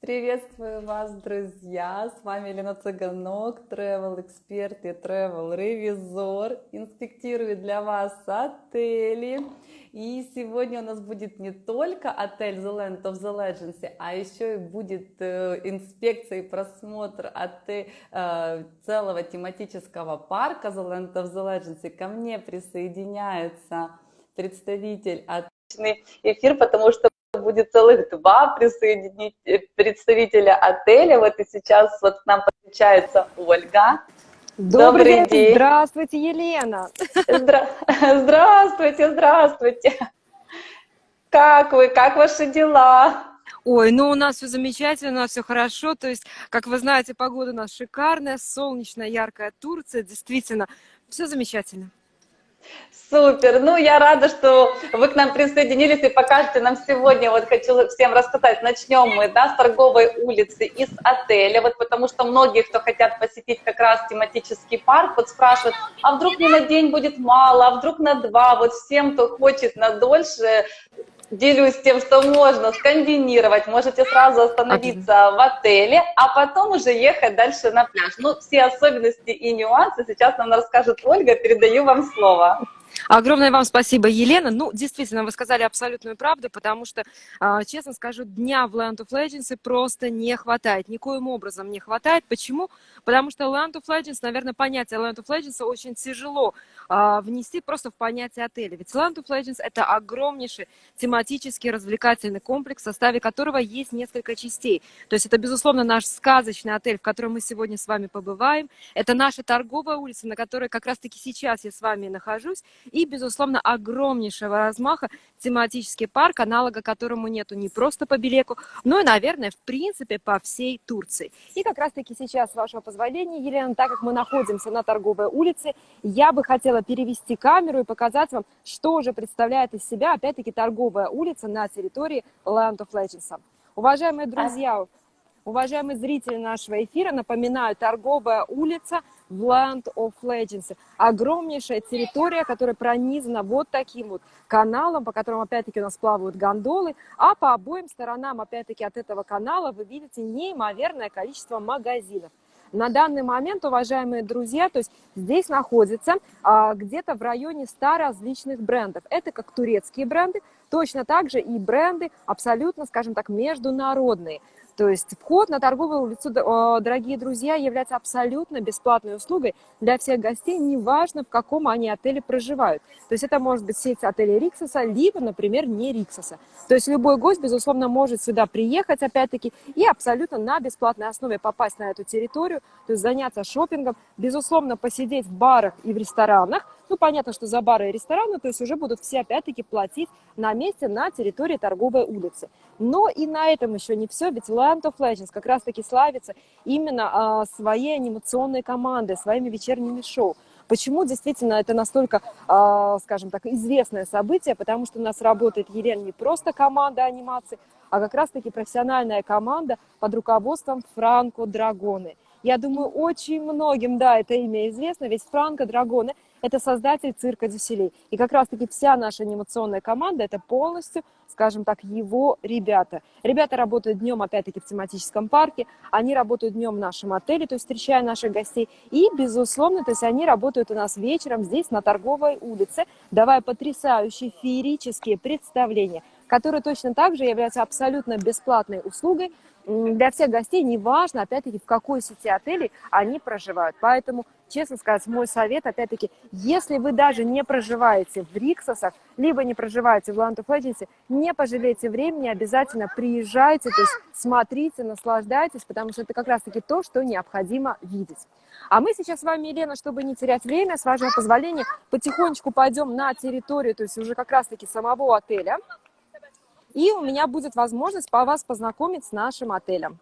Приветствую вас, друзья! С вами Елена Цыганок, travel эксперт и travel ревизор. Инспектирую для вас отели. И сегодня у нас будет не только отель The Land of the Legends, а еще и будет э, инспекция и просмотр отель, э, целого тематического парка The Land of the Legends. Ко мне присоединяется представитель от эфир, потому что будет целых два представителя отеля. Вот и сейчас вот к нам подключается Ольга. Добрый, Добрый день. Здравствуйте, Елена. Здра... Здравствуйте, здравствуйте. Как вы, как ваши дела? Ой, ну у нас все замечательно, у нас все хорошо. То есть, как вы знаете, погода у нас шикарная, солнечная, яркая Турция. Действительно, все замечательно. Супер! Ну, я рада, что вы к нам присоединились и покажете нам сегодня. Вот хочу всем рассказать. Начнем мы, да, с торговой улицы, из отеля. Вот потому что многие, кто хотят посетить как раз тематический парк, вот спрашивают, а вдруг мне на день будет мало, а вдруг на два? Вот всем, кто хочет на дольше, делюсь тем, что можно скомбинировать. Можете сразу остановиться в отеле, а потом уже ехать дальше на пляж. Ну, все особенности и нюансы сейчас нам расскажет Ольга. Передаю вам слово. Огромное вам спасибо, Елена. Ну, действительно, вы сказали абсолютную правду, потому что, а, честно скажу, дня в Land of Legends просто не хватает. Никоим образом не хватает. Почему? Потому что Land of Legends, наверное, понятие Land of Legends очень тяжело а, внести просто в понятие отеля. Ведь Land of Legends – это огромнейший тематический развлекательный комплекс, в составе которого есть несколько частей. То есть это, безусловно, наш сказочный отель, в котором мы сегодня с вами побываем. Это наша торговая улица, на которой как раз-таки сейчас я с вами нахожусь и, безусловно, огромнейшего размаха тематический парк, аналога которому нету не просто по Белеку, но и, наверное, в принципе, по всей Турции. И как раз-таки сейчас, с вашего позволения, Елена, так как мы находимся на торговой улице, я бы хотела перевести камеру и показать вам, что же представляет из себя, опять-таки, торговая улица на территории Land of Legends. Уважаемые друзья, уважаемые зрители нашего эфира, напоминаю, торговая улица – в Land of Legends. Огромнейшая территория, которая пронизана вот таким вот каналом, по которому, опять-таки, у нас плавают гондолы, а по обоим сторонам, опять-таки, от этого канала вы видите неимоверное количество магазинов. На данный момент, уважаемые друзья, то есть здесь находится а, где-то в районе 100 различных брендов. Это как турецкие бренды, точно так же и бренды абсолютно, скажем так, международные. То есть вход на торговую улицу, дорогие друзья, является абсолютно бесплатной услугой для всех гостей, неважно, в каком они отеле проживают. То есть это может быть сеть отелей Риксоса, либо, например, не Риксоса. То есть любой гость, безусловно, может сюда приехать, опять-таки, и абсолютно на бесплатной основе попасть на эту территорию, то есть заняться шопингом, безусловно, посидеть в барах и в ресторанах, ну, понятно, что за бары и рестораны, то есть уже будут все, опять-таки, платить на месте на территории торговой улицы. Но и на этом еще не все, ведь Land of Legends как раз-таки славится именно а, своей анимационной командой, своими вечерними шоу. Почему действительно это настолько, а, скажем так, известное событие? Потому что у нас работает, Елена, не просто команда анимации, а как раз-таки профессиональная команда под руководством Франко Драгоны. Я думаю, очень многим, да, это имя известно, ведь Франко Драгоны это создатель цирка Дюселей. И как раз-таки вся наша анимационная команда, это полностью, скажем так, его ребята. Ребята работают днем, опять-таки, в тематическом парке, они работают днем в нашем отеле, то есть встречая наших гостей. И, безусловно, то есть они работают у нас вечером здесь, на торговой улице, давая потрясающие феерические представления, которые точно так же являются абсолютно бесплатной услугой, для всех гостей, неважно, опять-таки, в какой сети отелей они проживают. Поэтому, честно сказать, мой совет, опять-таки, если вы даже не проживаете в Риксосах, либо не проживаете в Land of Legends, не пожалейте времени, обязательно приезжайте, то есть смотрите, наслаждайтесь, потому что это как раз-таки то, что необходимо видеть. А мы сейчас с вами, Елена, чтобы не терять время, с вашего позволения, потихонечку пойдем на территорию, то есть уже как раз-таки самого отеля и у меня будет возможность по вас познакомить с нашим отелем.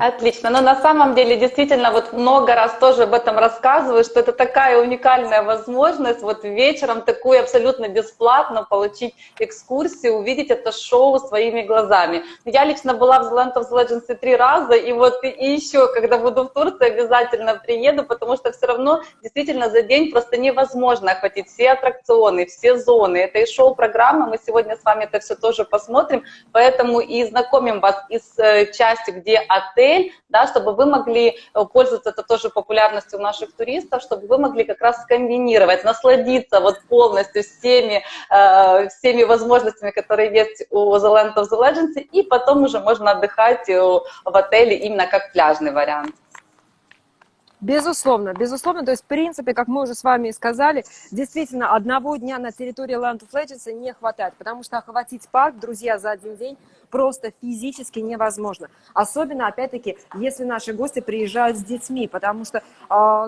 Отлично. Но на самом деле действительно вот много раз тоже об этом рассказываю, что это такая уникальная возможность вот вечером такую абсолютно бесплатно получить экскурсию, увидеть это шоу своими глазами. Я лично была в Land of Legends три раза, и вот и еще, когда буду в Турции, обязательно приеду, потому что все равно действительно за день просто невозможно охватить все аттракционы, все зоны. Это и шоу-программа, мы сегодня с вами это все тоже посмотрим, поэтому и знакомим вас из э, части, где отель, да, чтобы вы могли э, пользоваться это тоже популярностью у наших туристов, чтобы вы могли как раз скомбинировать, насладиться вот полностью всеми, э, всеми возможностями, которые есть у The Land of the Legends, и потом уже можно отдыхать э, в отеле именно как пляжный вариант. Безусловно, безусловно. То есть, в принципе, как мы уже с вами сказали, действительно, одного дня на территории Land of Legends не хватает, потому что охватить парк, друзья, за один день просто физически невозможно. Особенно, опять-таки, если наши гости приезжают с детьми, потому что, э,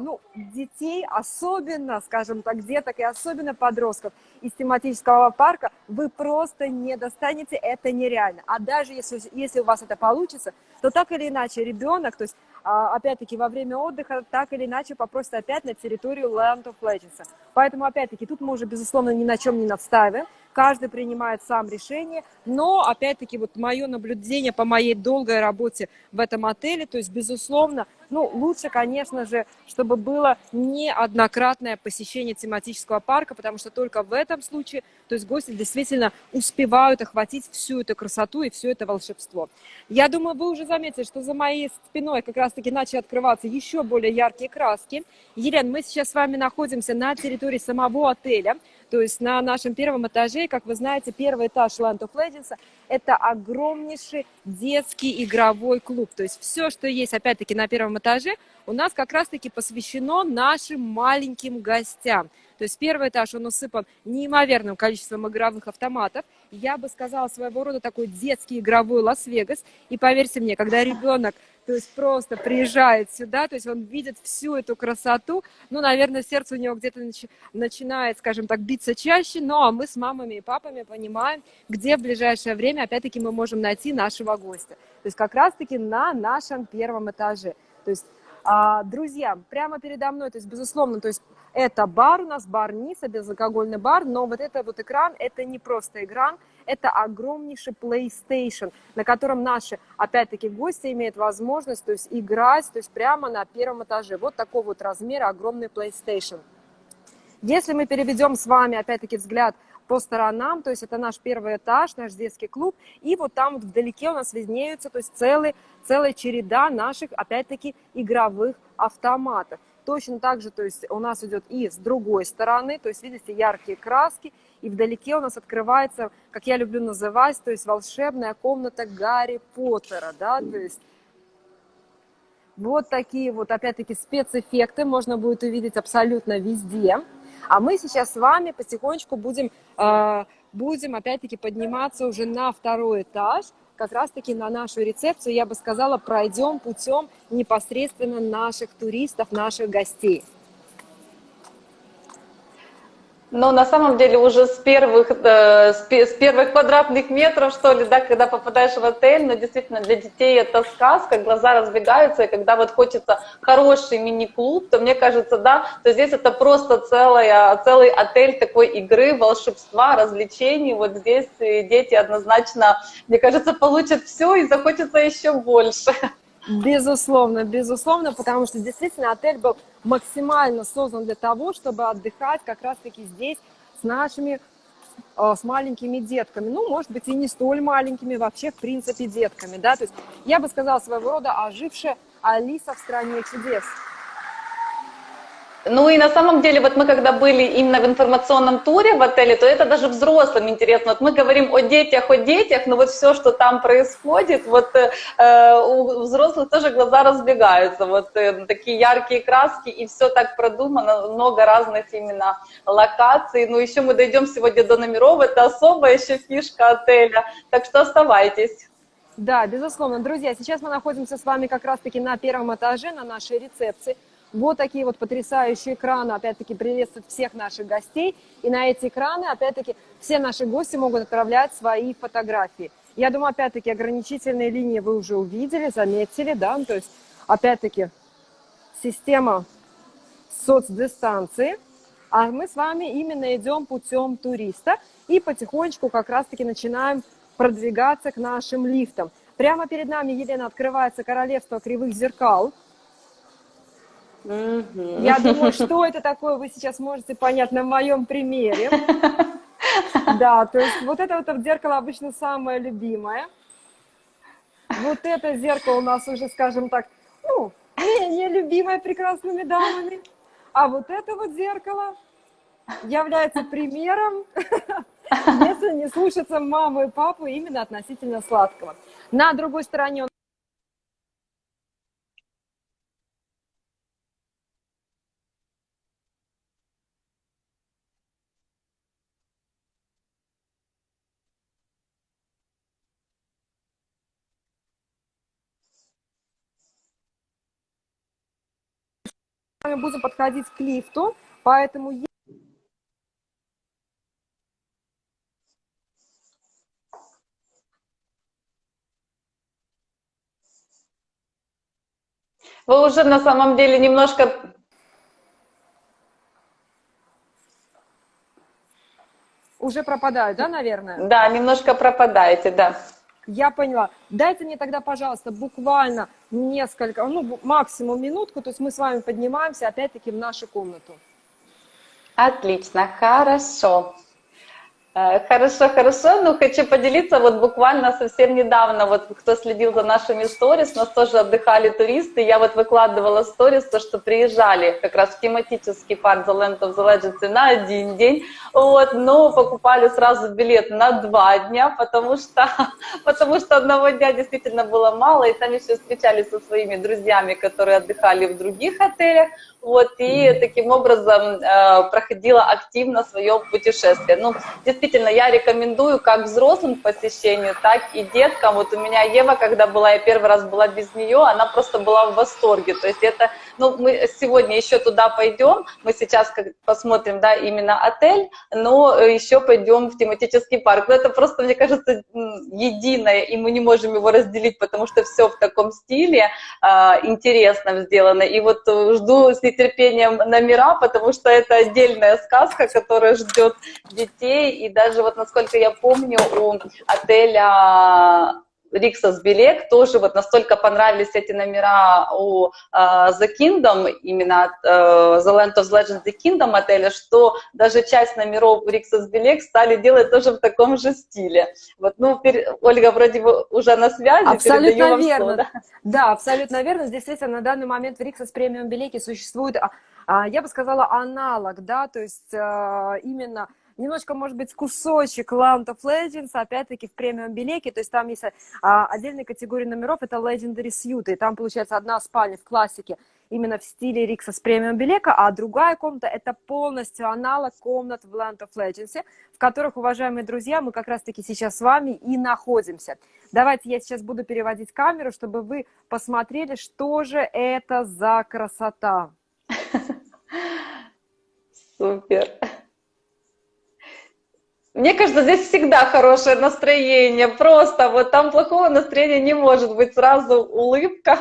ну, детей, особенно, скажем так, деток и особенно подростков из тематического парка вы просто не достанете, это нереально. А даже если, если у вас это получится, то так или иначе ребенок, то есть опять-таки, во время отдыха так или иначе попросят опять на территорию Land of Legends. Поэтому, опять-таки, тут мы уже, безусловно, ни на чем не настаиваем. Каждый принимает сам решение. Но, опять-таки, вот мое наблюдение по моей долгой работе в этом отеле, то есть, безусловно, ну, лучше, конечно же, чтобы было неоднократное посещение тематического парка, потому что только в этом случае, то есть гости действительно успевают охватить всю эту красоту и все это волшебство. Я думаю, вы уже заметили, что за моей спиной как раз-таки начали открываться еще более яркие краски. Елена, мы сейчас с вами находимся на территории самого отеля. То есть на нашем первом этаже, как вы знаете, первый этаж Land of Legends – это огромнейший детский игровой клуб. То есть все, что есть, опять-таки, на первом этаже, у нас как раз-таки посвящено нашим маленьким гостям. То есть первый этаж, он усыпан неимоверным количеством игровых автоматов. Я бы сказала, своего рода такой детский игровой Лас-Вегас. И поверьте мне, когда ребенок то есть просто приезжает сюда, то есть он видит всю эту красоту, ну, наверное, сердце у него где-то начи начинает, скажем так, биться чаще, но мы с мамами и папами понимаем, где в ближайшее время, опять-таки, мы можем найти нашего гостя. То есть как раз-таки на нашем первом этаже. То есть а, друзья, прямо передо мной, то есть, безусловно, то есть это бар у нас, бар Ниса, безалкогольный бар, но вот это вот экран, это не просто экран, это огромнейший PlayStation, на котором наши, опять-таки, гости имеют возможность, то есть играть, то есть прямо на первом этаже. Вот такого вот размера огромный PlayStation. Если мы переведем с вами, опять-таки, взгляд по сторонам, то есть это наш первый этаж, наш детский клуб, и вот там вот вдалеке у нас виднеются, то есть целый, целая череда наших, опять-таки, игровых автоматов. Точно так же, то есть у нас идет и с другой стороны, то есть видите, яркие краски, и вдалеке у нас открывается, как я люблю называть, то есть волшебная комната Гарри Поттера, да, то есть вот такие вот, опять-таки, спецэффекты можно будет увидеть абсолютно везде. А мы сейчас с вами потихонечку будем, э, будем опять-таки подниматься уже на второй этаж, как раз-таки на нашу рецепцию, я бы сказала, пройдем путем непосредственно наших туристов, наших гостей. Но на самом деле уже с первых, э, с первых квадратных метров, что ли, да, когда попадаешь в отель, но действительно для детей это сказка, глаза разбегаются, и когда вот хочется хороший мини-клуб, то мне кажется, да, то здесь это просто целая, целый отель такой игры, волшебства, развлечений. Вот здесь дети однозначно, мне кажется, получат все и захочется еще больше. Безусловно, безусловно, потому что действительно отель был максимально создан для того, чтобы отдыхать как раз-таки здесь с нашими, э, с маленькими детками. Ну, может быть, и не столь маленькими, вообще, в принципе, детками, да. То есть я бы сказала своего рода ожившая Алиса в стране чудес. Ну и на самом деле, вот мы когда были именно в информационном туре в отеле, то это даже взрослым интересно. Вот мы говорим о детях, о детях, но вот все, что там происходит, вот э, у взрослых тоже глаза разбегаются. Вот э, такие яркие краски, и все так продумано, много разных именно локаций. Ну еще мы дойдем сегодня до номеров, это особая еще фишка отеля. Так что оставайтесь. Да, безусловно. Друзья, сейчас мы находимся с вами как раз-таки на первом этаже, на нашей рецепции. Вот такие вот потрясающие экраны, опять-таки, приветствуют всех наших гостей. И на эти экраны, опять-таки, все наши гости могут отправлять свои фотографии. Я думаю, опять-таки, ограничительные линии вы уже увидели, заметили, да, ну, то есть, опять-таки, система соцдистанции, а мы с вами именно идем путем туриста и потихонечку как раз-таки начинаем продвигаться к нашим лифтам. Прямо перед нами, Елена, открывается королевство кривых зеркал. Я думаю, что это такое, вы сейчас можете понять на моем примере. Да, то есть вот это вот зеркало обычно самое любимое. Вот это зеркало у нас уже, скажем так, ну, менее любимое прекрасными дамами. А вот это вот зеркало является примером, если не слушаться маму и папу именно относительно сладкого. На другой стороне вами будем подходить к лифту, поэтому Вы уже на самом деле немножко уже пропадают, да, наверное? Да, немножко пропадаете, да. Я поняла. Дайте мне тогда, пожалуйста, буквально несколько, ну, максимум минутку, то есть мы с вами поднимаемся опять-таки в нашу комнату. Отлично, хорошо. Э, Хорошо, хорошо. Ну, хочу поделиться, вот буквально совсем недавно, вот кто следил за нашими сторис, нас тоже отдыхали туристы, я вот выкладывала сторис, то, что приезжали как раз в тематический парк The Land of the Legends на один день, вот, но покупали сразу билет на два дня, потому что, потому что одного дня действительно было мало, и там еще встречались со своими друзьями, которые отдыхали в других отелях, вот, и таким образом э, проходила активно свое путешествие. Ну, действительно, я рекомендую как взрослым к посещению, так и деткам. Вот у меня Ева, когда была, я первый раз была без нее, она просто была в восторге. То есть это, ну, мы сегодня еще туда пойдем, мы сейчас посмотрим, да, именно отель, но еще пойдем в тематический парк. Но это просто, мне кажется, единое, и мы не можем его разделить, потому что все в таком стиле а, интересно сделано. И вот жду с нетерпением номера, потому что это отдельная сказка, которая ждет детей. И даже вот, насколько я помню, у отеля Риксос Белек тоже вот настолько понравились эти номера у э, The Kingdom, именно от, э, The Land of Legends The Kingdom отеля, что даже часть номеров Риксос Белек стали делать тоже в таком же стиле. Вот, ну, пер- Ольга, вроде бы уже на связи, Абсолютно верно. слово, да? Да, абсолютно верно. Действительно, на данный момент в Риксос премиум билете существует, а, а, я бы сказала, аналог, да, то есть а, именно немножко, может быть, кусочек Land of Legends, опять-таки в премиум билете, то есть там есть а, отдельная категория номеров, это Legendary Suite, и там получается одна спальня в классике, именно в стиле Рикса с премиум билека, а другая комната это полностью аналог комнат в Land of Legends, в которых, уважаемые друзья, мы как раз-таки сейчас с вами и находимся. Давайте я сейчас буду переводить камеру, чтобы вы посмотрели, что же это за красота. Супер. Мне кажется, здесь всегда хорошее настроение, просто вот там плохого настроения не может быть, сразу улыбка.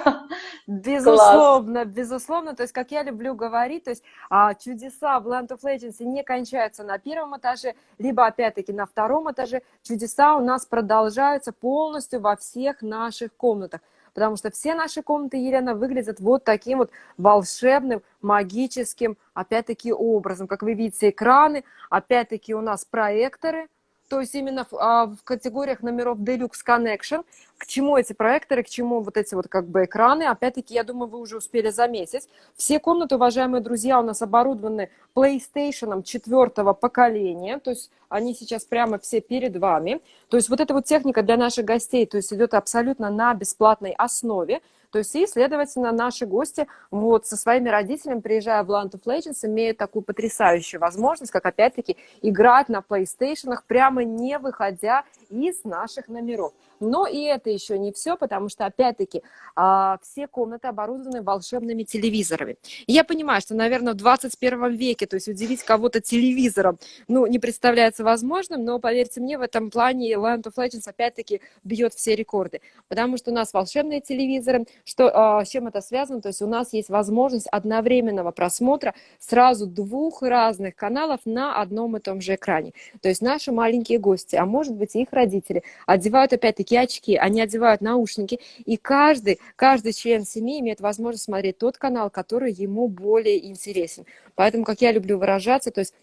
Безусловно, безусловно, то есть, как я люблю говорить, то есть а, чудеса в Land of Legends не кончаются на первом этаже, либо опять-таки на втором этаже, чудеса у нас продолжаются полностью во всех наших комнатах, потому что все наши комнаты, Елена, выглядят вот таким вот волшебным, магическим, опять-таки, образом. Как вы видите, экраны, опять-таки у нас проекторы, то есть именно в, а, в категориях номеров Deluxe Connection. К чему эти проекторы, к чему вот эти вот как бы экраны? Опять-таки, я думаю, вы уже успели заметить. Все комнаты, уважаемые друзья, у нас оборудованы PlayStation четвертого поколения, то есть они сейчас прямо все перед вами. То есть вот эта вот техника для наших гостей, то есть идет абсолютно на бесплатной основе. То есть, и, следовательно, наши гости вот со своими родителями, приезжая в Land of Legends, имеют такую потрясающую возможность, как, опять-таки, играть на PlayStation, прямо не выходя из наших номеров. Но и это еще не все, потому что, опять-таки, а, все комнаты оборудованы волшебными телевизорами. И я понимаю, что, наверное, в 21 веке, то есть удивить кого-то телевизором, ну, не представляется возможным, но, поверьте мне, в этом плане Land of Legends, опять-таки, бьет все рекорды. Потому что у нас волшебные телевизоры, что, а, с чем это связано? То есть у нас есть возможность одновременного просмотра сразу двух разных каналов на одном и том же экране. То есть наши маленькие гости, а может быть их родители, одевают опять-таки такие очки, они одевают наушники, и каждый, каждый член семьи имеет возможность смотреть тот канал, который ему более интересен. Поэтому, как я люблю выражаться, то есть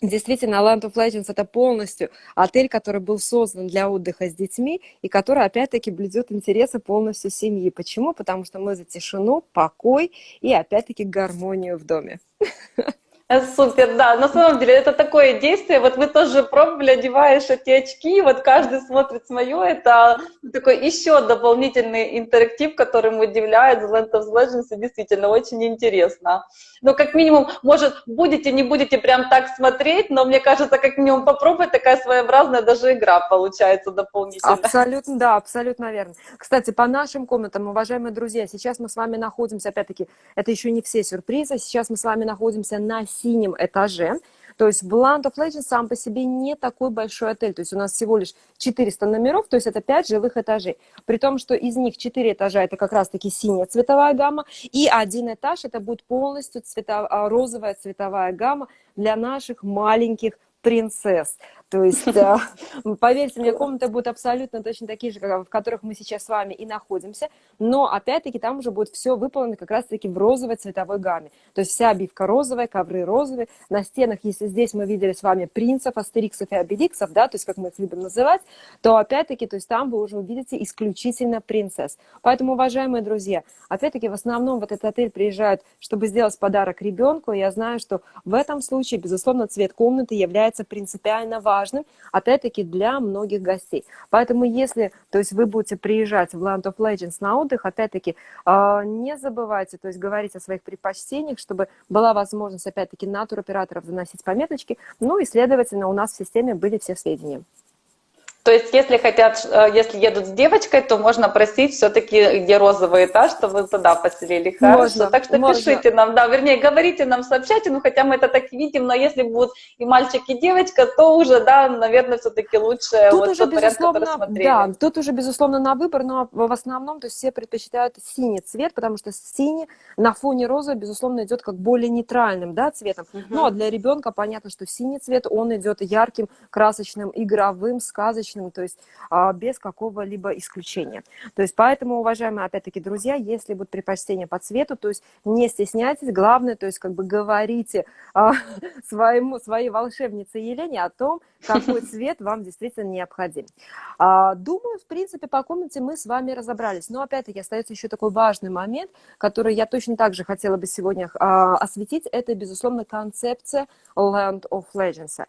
Действительно, Land of Legends это полностью отель, который был создан для отдыха с детьми и который, опять-таки, блюдет интересы полностью семьи. Почему? Потому что мы за тишину, покой и, опять-таки, гармонию в доме. Супер, да. На самом деле это такое действие. Вот вы тоже пробовали, одеваешь эти очки, вот каждый смотрит свое. Это такой еще дополнительный интерактив, который удивляет Land of Legends. И действительно очень интересно. Ну, как минимум, может, будете, не будете прям так смотреть, но мне кажется, как минимум попробовать, такая своеобразная даже игра получается дополнительная. Абсолютно, да, абсолютно верно. Кстати, по нашим комнатам, уважаемые друзья, сейчас мы с вами находимся, опять-таки, это еще не все сюрпризы, сейчас мы с вами находимся на синем этаже. То есть Land of Legends сам по себе не такой большой отель. То есть у нас всего лишь 400 номеров, то есть это 5 жилых этажей. При том, что из них 4 этажа это как раз-таки синяя цветовая гамма, и один этаж это будет полностью цвето... А, розовая цветовая гамма для наших маленьких принцесс. То есть, поверьте мне, комнаты будут абсолютно точно такие же, в которых мы сейчас с вами и находимся, но опять-таки там уже будет все выполнено как раз-таки в розовой цветовой гамме. То есть вся обивка розовая, ковры розовые, на стенах, если здесь мы видели с вами принцев, астериксов и обеликсов, да, то есть как мы их любим называть, то опять-таки, то есть там вы уже увидите исключительно принцесс. Поэтому, уважаемые друзья, опять-таки в основном вот этот отель приезжают, чтобы сделать подарок ребенку, я знаю, что в этом случае, безусловно, цвет комнаты является принципиально важным важным, опять-таки, для многих гостей. Поэтому, если то есть, вы будете приезжать в Land of Legends на отдых, опять-таки, а, не забывайте, то есть, говорить о своих предпочтениях, чтобы была возможность, опять-таки, на туроператоров заносить пометочки, ну и, следовательно, у нас в системе были все сведения. То есть, если хотят, э, если едут с девочкой, то можно просить все-таки, где розовый этаж, чтобы туда поселили. Хорошо. Можно, так что можно. пишите нам, да, вернее, говорите нам, сообщайте, ну хотя мы это так видим, но если будут и мальчик, и девочка, то уже, да, наверное, все-таки лучше тут вот уже, тот вариант, который смотрели. Да, тут уже, безусловно, на выбор, но в основном, то есть все предпочитают синий цвет, потому что синий на фоне розового, безусловно, идет как более нейтральным, да, цветом. Угу. Ну, а для ребенка понятно, что синий цвет, он идет ярким, красочным, игровым, сказочным, личным, то есть а, без какого-либо исключения. То есть поэтому, уважаемые, опять-таки, друзья, если будут предпочтения по цвету, то есть не стесняйтесь, главное, то есть как бы говорите а, своему, своей волшебнице Елене о том, какой цвет вам действительно необходим. А, думаю, в принципе, по комнате мы с вами разобрались. Но опять-таки остается еще такой важный момент, который я точно так же хотела бы сегодня осветить. Это, безусловно, концепция Land of Legends.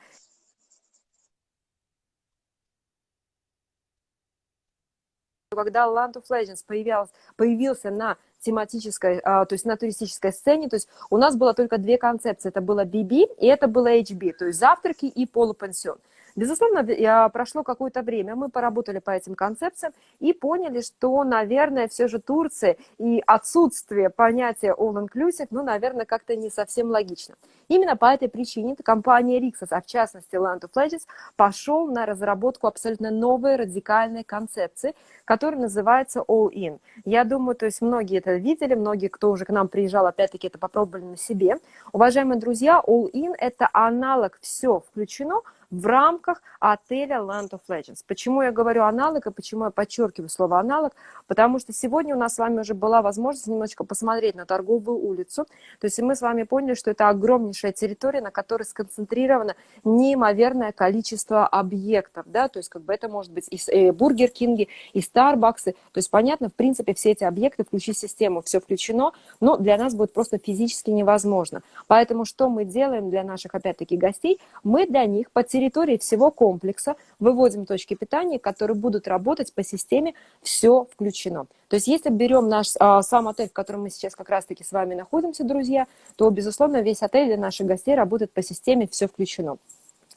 Когда Land of Legends появился, появился на тематической, а, то есть на туристической сцене, то есть у нас было только две концепции, это было BB и это было HB, то есть завтраки и полупансион. Безусловно, прошло какое-то время, мы поработали по этим концепциям и поняли, что, наверное, все же Турция и отсутствие понятия all-inclusive, ну, наверное, как-то не совсем логично. Именно по этой причине компания Rixos, а в частности Land of Legends, пошел на разработку абсолютно новой радикальной концепции, которая называется All In. Я думаю, то есть многие это видели, многие, кто уже к нам приезжал, опять-таки это попробовали на себе. Уважаемые друзья, All In – это аналог «все включено», в рамках отеля Land of Legends. Почему я говорю аналог и почему я подчеркиваю слово аналог? Потому что сегодня у нас с вами уже была возможность немножечко посмотреть на торговую улицу. То есть мы с вами поняли, что это огромнейшая территория, на которой сконцентрировано неимоверное количество объектов. Да? То есть как бы это может быть и Бургер Кинги, и Старбаксы. То есть понятно, в принципе, все эти объекты, включить систему, все включено, но для нас будет просто физически невозможно. Поэтому что мы делаем для наших, опять-таки, гостей? Мы для них потеряем территории всего комплекса выводим точки питания, которые будут работать по системе «все включено». То есть если берем наш а, сам отель, в котором мы сейчас как раз-таки с вами находимся, друзья, то, безусловно, весь отель для наших гостей работает по системе «все включено».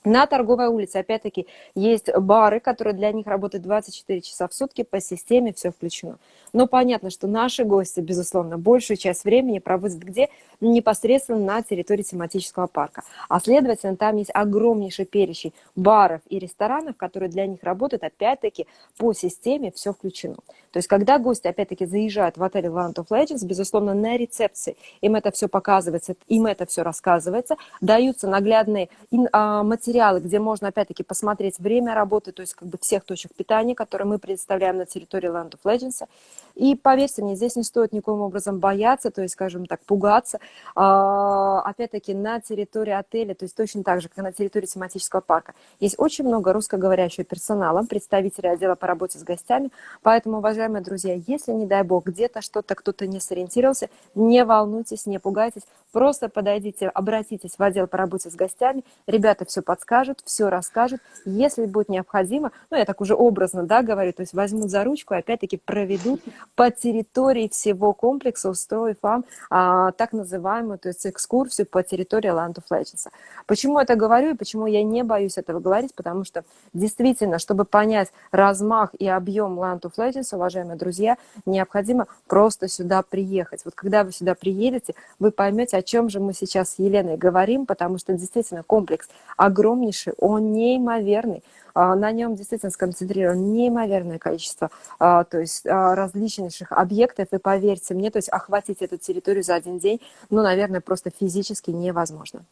На торговой улице, опять-таки, есть бары, которые для них работают 24 часа в сутки по системе, все включено. Но понятно, что наши гости, безусловно, большую часть времени проводят где? Непосредственно на территории тематического парка. А следовательно, там есть огромнейший перечень баров и ресторанов, которые для них работают, опять-таки, по системе все включено. То есть, когда гости, опять-таки, заезжают в отель Land of Legends, безусловно, на рецепции им это все показывается, им это все рассказывается, даются наглядные а, материалы, где можно, опять-таки, посмотреть время работы, то есть, как бы, всех точек питания, которые мы предоставляем на территории Land of Legends. И поверьте мне, здесь не стоит никоим образом бояться, то есть, скажем так, пугаться. А, опять-таки, на территории отеля, то есть точно так же, как на территории тематического парка, есть очень много русскоговорящего персонала, представителей отдела по работе с гостями. Поэтому, уважаемые друзья, если, не дай бог, где-то что-то кто-то не сориентировался, не волнуйтесь, не пугайтесь, просто подойдите, обратитесь в отдел по работе с гостями, ребята все подскажут, все расскажут. Если будет необходимо, ну, я так уже образно, да, говорю, то есть возьмут за ручку, опять-таки проведут по территории всего комплекса, устроив вам а, так называемую, то есть экскурсию по территории Land of Legends. Почему это говорю и почему я не боюсь этого говорить? Потому что действительно, чтобы понять размах и объем Land of Legends, уважаемые друзья, необходимо просто сюда приехать. Вот когда вы сюда приедете, вы поймете, о чем же мы сейчас с Еленой говорим, потому что действительно комплекс огромнейший, он неимоверный. А, на нем действительно сконцентрировано неимоверное количество а, то есть, а, различнейших объектов, и поверьте мне, то есть охватить эту территорию за один день, ну, наверное, просто физически невозможно.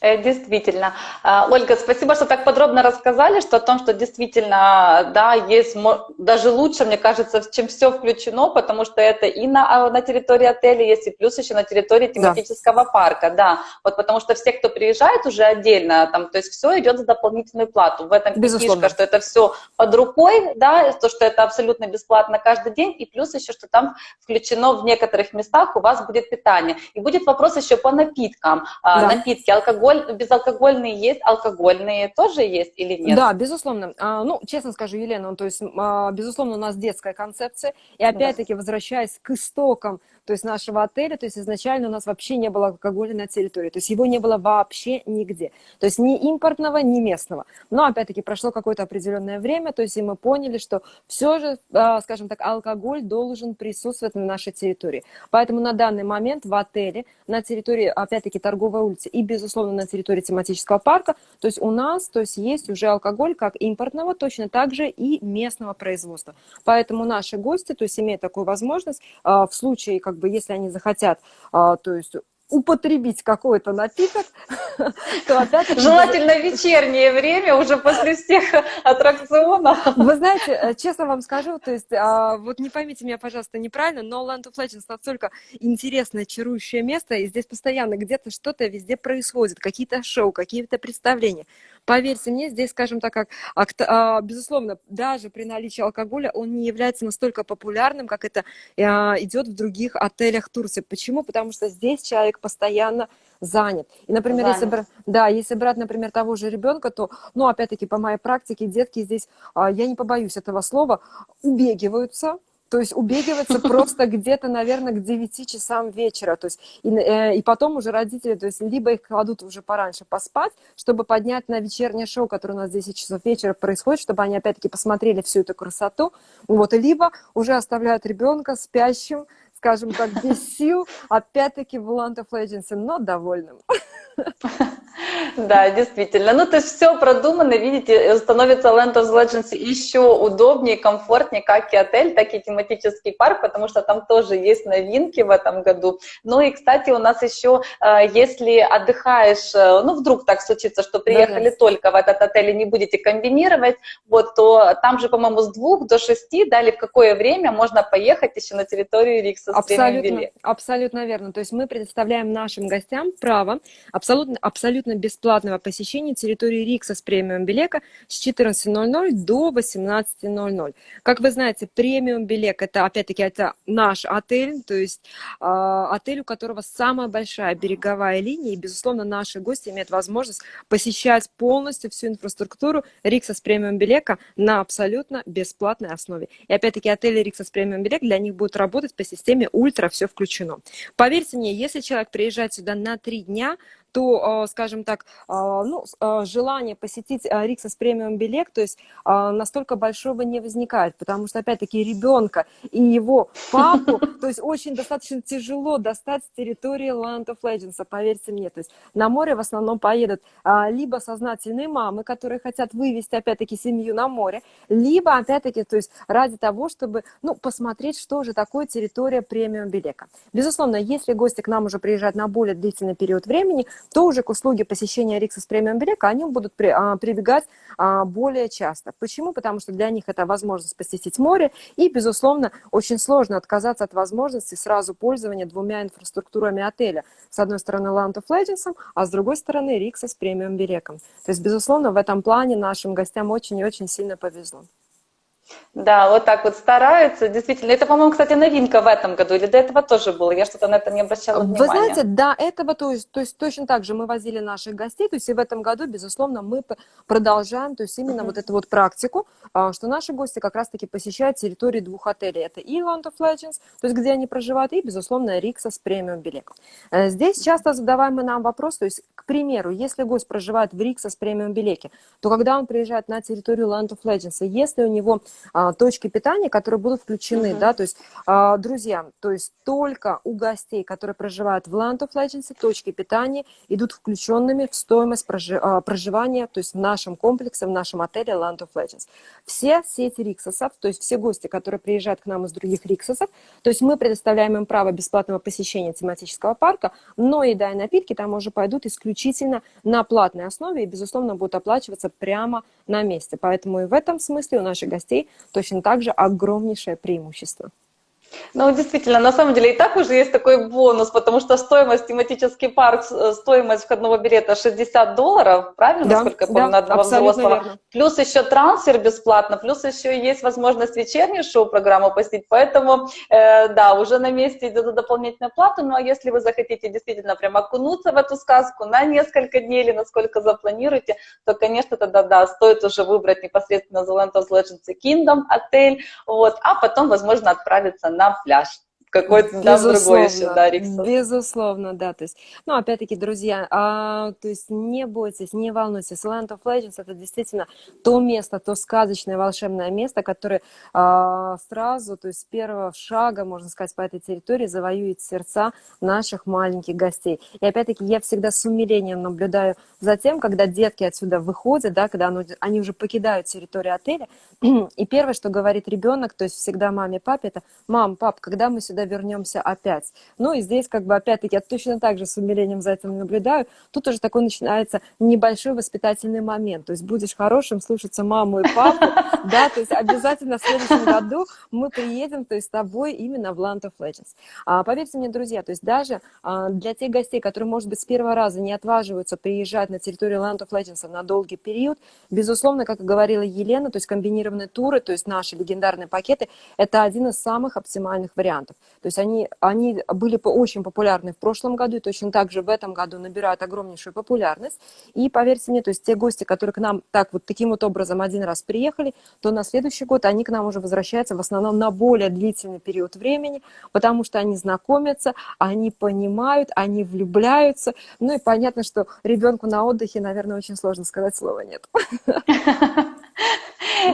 Э, действительно. А, Ольга, спасибо, что так подробно рассказали, что о том, что действительно, да, есть даже лучше, мне кажется, чем все включено, потому что это и на, а, на территории отеля есть, и плюс еще на территории тематического да. парка, да. Вот потому что все, кто приезжает уже отдельно, там, то есть все идет за дополнительную плату. В этом Безусловно. фишка, что это все под рукой, да, то, что это абсолютно бесплатно каждый день, и плюс еще, что там включено в некоторых местах у вас будет питание. И будет вопрос еще по напиткам. А, да. Напитки, алкоголь алкоголь, безалкогольные есть, алкогольные тоже есть или нет? Да, безусловно. А, ну, честно скажу, Елена, то есть, а, безусловно, у нас детская концепция. И опять-таки, возвращаясь к истокам то есть нашего отеля, то есть изначально у нас вообще не было алкоголя на территории, то есть его не было вообще нигде, то есть ни импортного, ни местного. Но опять-таки прошло какое-то определенное время, то есть и мы поняли, что все же, а, скажем так, алкоголь должен присутствовать на нашей территории. Поэтому на данный момент в отеле, на территории, опять-таки, торговой улицы и, безусловно, на территории тематического парка, то есть у нас, то есть есть уже алкоголь как импортного, точно так же и местного производства. Поэтому наши гости, то есть имеют такую возможность а, в случае, как бы, если они захотят, а, то есть употребить какой-то напиток, то опять Желательно вечернее время, уже после всех аттракционов. Вы знаете, э, честно вам скажу, то есть, а, вот не поймите меня, пожалуйста, неправильно, но Land of Legends настолько интересное, чарующее место, и здесь постоянно где-то что-то везде происходит, какие-то шоу, какие-то представления. Поверьте мне, здесь, скажем так, как, а, безусловно, даже при наличии алкоголя он не является настолько популярным, как это а, идет в других отелях Турции. Почему? Потому что здесь человек постоянно занят. И, например, занят. если, брать, да, если брать, например, того же ребенка, то, ну, опять-таки, по моей практике, детки здесь, а, я не побоюсь этого слова, убегиваются, то есть убегиваться просто где-то, наверное, к 9 часам вечера. То есть, и, э, и потом уже родители, то есть либо их кладут уже пораньше поспать, чтобы поднять на вечернее шоу, которое у нас 10 часов вечера происходит, чтобы они опять-таки посмотрели всю эту красоту. Вот, либо уже оставляют ребенка спящим, скажем так, без сил, опять-таки в Land of Legends, но довольным. Да, действительно. Ну, то есть все продумано, видите, становится Land of Legends еще удобнее, комфортнее, как и отель, так и тематический парк, потому что там тоже есть новинки в этом году. Ну и, кстати, у нас еще, э, если отдыхаешь, э, ну, вдруг так случится, что приехали да, только в этот отель и не будете комбинировать, вот, то там же, по-моему, с двух до шести, да, или в какое время можно поехать еще на территорию Рикса с абсолютно, абсолютно верно. То есть мы предоставляем нашим гостям право абсолютно абсолютно, бесплатного посещения территории Рикса с премиум Белека с 14.00 до 18.00. Как вы знаете, премиум Белек это, опять-таки, это наш отель, то есть э, отель, у которого самая большая береговая линия, и, безусловно, наши гости имеют возможность посещать полностью всю инфраструктуру Рикса с премиум Белека на абсолютно бесплатной основе. И, опять-таки, отель Рикса с премиум Белек для них будет работать по системе ультра, все включено. Поверьте мне, если человек приезжает сюда на три дня, то, а, скажем так, а, ну, а, желание посетить Риксос премиум билет, то есть настолько большого не возникает, потому что, опять-таки, ребенка и его папу, то есть очень достаточно тяжело достать с территории Land of Legends, поверьте мне. То есть на море в основном поедут либо сознательные мамы, которые хотят вывести, опять-таки, семью на море, либо, опять-таки, то есть ради того, чтобы, ну, посмотреть, что же такое территория премиум билета. Безусловно, если гости к нам уже приезжают на более длительный период времени, то уже к услуге посещения Рикса с премиум Берека они будут при, а, прибегать а, более часто. Почему? Потому что для них это возможность посетить море, и, безусловно, очень сложно отказаться от возможности сразу пользования двумя инфраструктурами отеля. С одной стороны, Land of Legends, а с другой стороны, Рикса с премиум Береком. То есть, безусловно, в этом плане нашим гостям очень и очень сильно повезло. Да, вот так вот стараются, действительно. Это, по-моему, кстати, новинка в этом году, или до этого тоже было? Я что-то на это не обращала внимания. Вы знаете, до этого, то есть, то есть точно так же мы возили наших гостей, то есть и в этом году, безусловно, мы продолжаем, то есть именно uh-huh. вот эту вот практику, а, что наши гости как раз-таки посещают территории двух отелей. Это и Land of Legends, то есть где они проживают, и, безусловно, Рикса с премиум билетом. Здесь часто задаваемый нам вопрос, то есть, к примеру, если гость проживает в Рикса с премиум билете, то когда он приезжает на территорию Land of Legends, если у него а, точки питания, которые будут включены, uh-huh. да, то есть, а, друзья, то есть только у гостей, которые проживают в Land of Legends, точки питания идут включенными в стоимость прожи- а, проживания, то есть в нашем комплексе, в нашем отеле Land of Legends. Все сети Риксосов, то есть все гости, которые приезжают к нам из других Риксосов, то есть мы предоставляем им право бесплатного посещения тематического парка, но еда и напитки там уже пойдут исключительно на платной основе и, безусловно, будут оплачиваться прямо на месте. Поэтому и в этом смысле у наших гостей точно так же огромнейшее преимущество. Ну, действительно, на самом деле и так уже есть такой бонус, потому что стоимость тематический парк, э, стоимость входного билета 60 долларов, правильно, да, насколько я помню, да, на одного взрослого. Верно. Плюс еще трансфер бесплатно, плюс еще есть возможность вечернюю шоу-программу посетить, поэтому, э, да, уже на месте идет дополнительная плата, ну, а если вы захотите действительно прям окунуться в эту сказку на несколько дней или насколько запланируете, то, конечно, тогда, да, стоит уже выбрать непосредственно The Land of Legends Kingdom отель, вот, а потом, возможно, отправиться на пляж какой-то там другой еще, да, Риксон. Безусловно, да, то есть, ну, опять-таки, друзья, а, то есть не бойтесь, не волнуйтесь, Land of Legends это действительно то место, то сказочное волшебное место, которое а, сразу, то есть с первого шага, можно сказать, по этой территории завоюет сердца наших маленьких гостей. И опять-таки, я всегда с умилением наблюдаю за тем, когда детки отсюда выходят, да, когда они уже покидают территорию отеля, и первое, что говорит ребенок, то есть всегда маме, папе, это «мам, пап, когда мы сюда вернемся опять?» Ну и здесь как бы опять-таки я точно так же с умилением за этим наблюдаю. Тут уже такой начинается небольшой воспитательный момент. То есть будешь хорошим, слушаться маму и папу, да, то есть обязательно в следующем году мы приедем, то есть с тобой именно в Land of Legends. А, поверьте мне, друзья, то есть даже а, для тех гостей, которые, может быть, с первого раза не отваживаются приезжать на территорию Land of Legends на долгий период, безусловно, как и говорила Елена, то есть комбинированные туры, то есть наши легендарные пакеты, это один из самых оптимальных вариантов. То есть они, они были очень популярны в прошлом году, и точно так же в этом году набирают огромнейшую популярность. И поверьте мне, то есть те гости, которые к нам так вот таким вот образом один раз приехали, то на следующий год они к нам уже возвращаются в основном на более длительный период времени, потому что они знакомятся, они понимают, они влюбляются. Ну и понятно, что ребенку на отдыхе, наверное, очень сложно сказать слово «нет».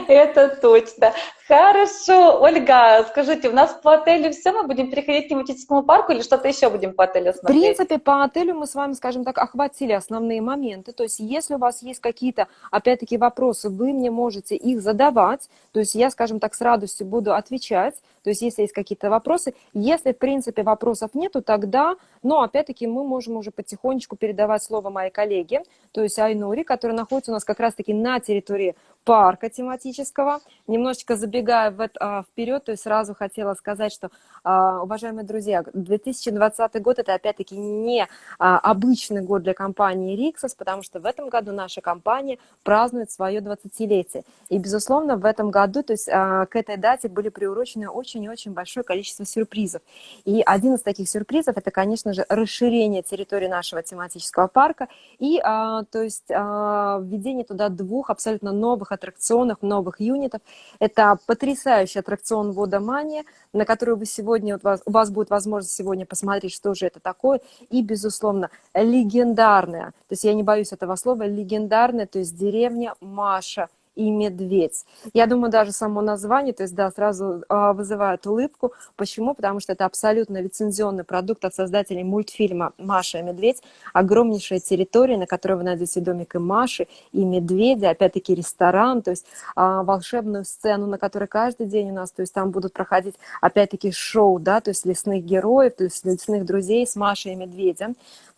Это точно. Хорошо. Ольга, скажите, у нас по отелю все, мы будем переходить к тематическому парку или что-то еще будем по отелю смотреть? В принципе, по отелю мы с вами, скажем так, охватили основные моменты. То есть, если у вас есть какие-то, опять-таки, вопросы, вы мне можете их задавать. То есть, я, скажем так, с радостью буду отвечать. То есть, если есть какие-то вопросы. Если, в принципе, вопросов нету, тогда, ну, опять-таки, мы можем уже потихонечку передавать слово моей коллеге, то есть Айнури, которая находится у нас как раз-таки на территории парка тематического. Немножечко забегая в, а, вперед, то есть сразу хотела сказать, что, а, уважаемые друзья, 2020 год это опять-таки не а, обычный год для компании Rixos, потому что в этом году наша компания празднует свое 20-летие. И, безусловно, в этом году, то есть к этой дате были приурочены очень и очень большое количество сюрпризов. И один из таких сюрпризов это, конечно же, расширение территории нашего тематического парка и, то есть, введение туда двух абсолютно новых аттракционов, новых юнитов. Это потрясающий аттракцион «Водомания», на который вы сегодня, у вас, у вас будет возможность сегодня посмотреть, что же это такое. И, безусловно, легендарная, то есть я не боюсь этого слова, легендарная, то есть деревня Маша – и медведь. Я думаю, даже само название, то есть, да, сразу э, вызывает улыбку. Почему? Потому что это абсолютно лицензионный продукт от создателей мультфильма «Маша и медведь». Огромнейшая территория, на которой вы найдете домик и Маши, и медведя, опять-таки ресторан, то есть э, волшебную сцену, на которой каждый день у нас, то есть там будут проходить, опять-таки, шоу, да, то есть лесных героев, то есть лесных друзей с Машей и медведем.